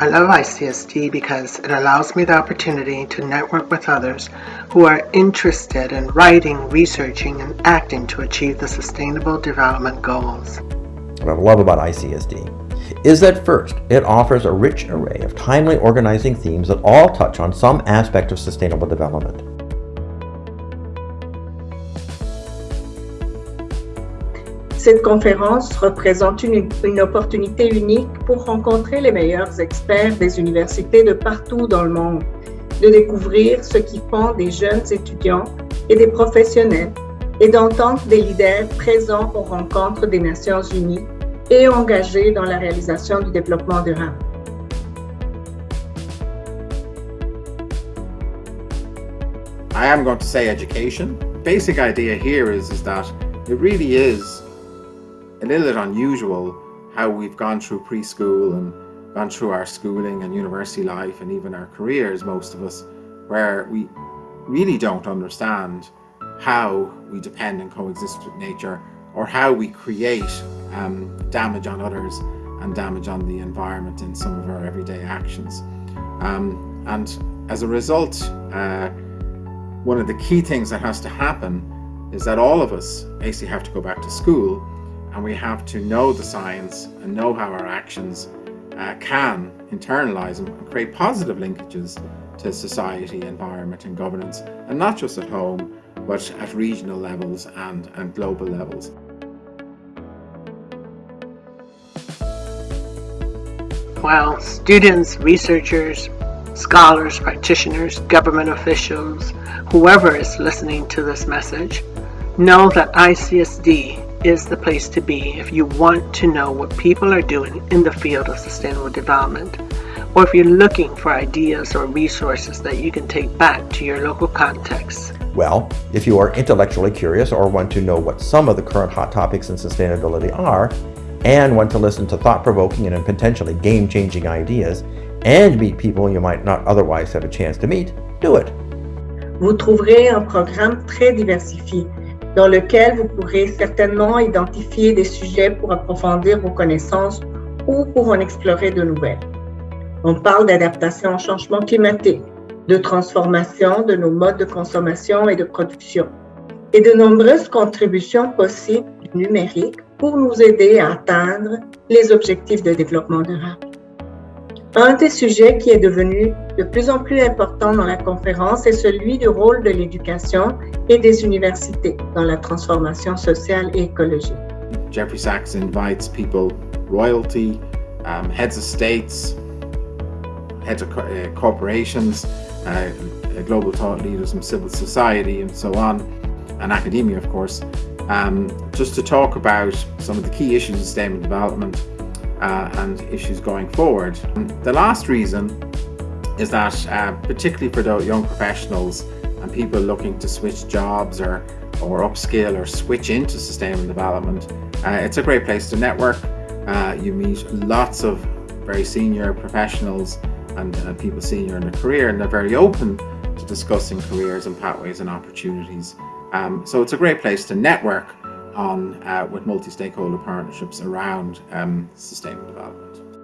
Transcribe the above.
I love ICSD because it allows me the opportunity to network with others who are interested in writing, researching, and acting to achieve the Sustainable Development Goals. What I love about ICSD is that first, it offers a rich array of timely organizing themes that all touch on some aspect of sustainable development. Cette conférence représente une, opportunité unique pour rencontrer les meilleurs experts des universités de partout dans le monde, de découvrir ce qui font des jeunes étudiants et des professionnels et d'entendre des leaders présents aux rencontres des Nations Unies et engagés dans la réalisation du développement durable. I am going to say education. Basic idea here is that it really is a little bit unusual how we've gone through preschool and gone through our schooling and university life and even our careers, most of us, where we really don't understand how we depend and coexist with nature or how we create um, damage on others and damage on the environment in some of our everyday actions. Um, and as a result, uh, one of the key things that has to happen is that all of us basically have to go back to school and we have to know the science and know how our actions uh, can internalize and create positive linkages to society, environment and governance, and not just at home, but at regional levels and, and global levels. While students, researchers, scholars, practitioners, government officials, whoever is listening to this message, know that ICSD is the place to be if you want to know what people are doing in the field of sustainable development, or if you're looking for ideas or resources that you can take back to your local context. Well, if you are intellectually curious or want to know what some of the current hot topics in sustainability are, and want to listen to thought-provoking and potentially game-changing ideas, and meet people you might not otherwise have a chance to meet, do it. Vous trouverez un programme très diversifié dans lequel vous pourrez certainement identifier des sujets pour approfondir vos connaissances ou pour en explorer de nouvelles. On parle d'adaptation au changement climatique, de transformation de nos modes de consommation et de production, et de nombreuses contributions possibles du numérique pour nous aider à atteindre les objectifs de développement durable. Un des sujets qui est devenu de plus en plus important dans la conférence est celui du rôle de l'éducation et des universités dans la transformation sociale et écologique. Jeffrey Sachs invites people, royalty, um, heads of states, heads of uh, corporations, uh, global thought leaders from civil society and so on, and academia of course, um, just to talk about some of the key issues of sustainable development uh, and issues going forward. The last reason is that uh, particularly for the young professionals and people looking to switch jobs or, or upskill or switch into sustainable development, uh, it's a great place to network. Uh, you meet lots of very senior professionals and uh, people senior in their career and they're very open to discussing careers and pathways and opportunities. Um, so it's a great place to network on uh, with multi-stakeholder partnerships around um, sustainable development.